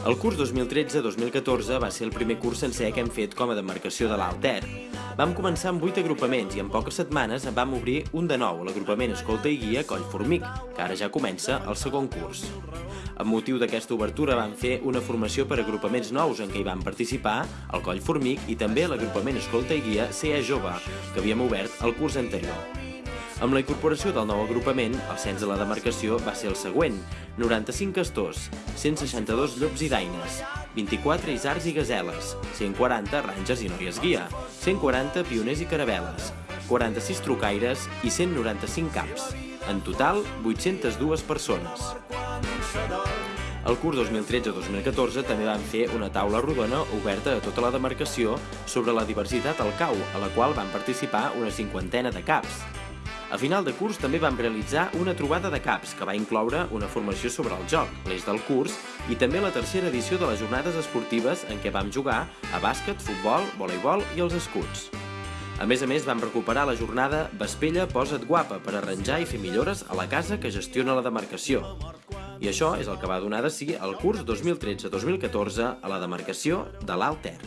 El curs 2013-2014 va ser el primer curs sencer que hem fet com a demarcació de l'Alt Ter. Vam començar amb 8 agrupaments i en poques setmanes en vam obrir un de nou, l'agrupament Escolta i Guia Coll Formic, que ara ja comença el segon curs. Amb motiu d'aquesta obertura vam fer una formació per agrupaments nous en què hi van participar el Coll Formic i també l'agrupament Escolta i Guia CE Jove, que havíem obert el curs anterior. Amb la incorporació del nou agrupament, el cens de la demarcació va ser el següent. 95 castors, 162 llops i daines, 24 isars i gazeles, 140 ranges i noies guia, 140 pioners i caraveles, 46 trucaires i 195 caps. En total, 802 persones. El curs 2013-2014 també van fer una taula rodona oberta a tota la demarcació sobre la diversitat al cau, a la qual van participar una cinquantena de caps. A final de curs també vam realitzar una trobada de caps que va incloure una formació sobre el joc, l'eix del curs, i també la tercera edició de les jornades esportives en què vam jugar a bàsquet, futbol, voleibol i els escuts. A més a més, vam recuperar la jornada Vespella posa't guapa per arranjar i fer millores a la casa que gestiona la demarcació. I això és el que va donar de si el curs 2013-2014 a la demarcació de l'Alt Ter.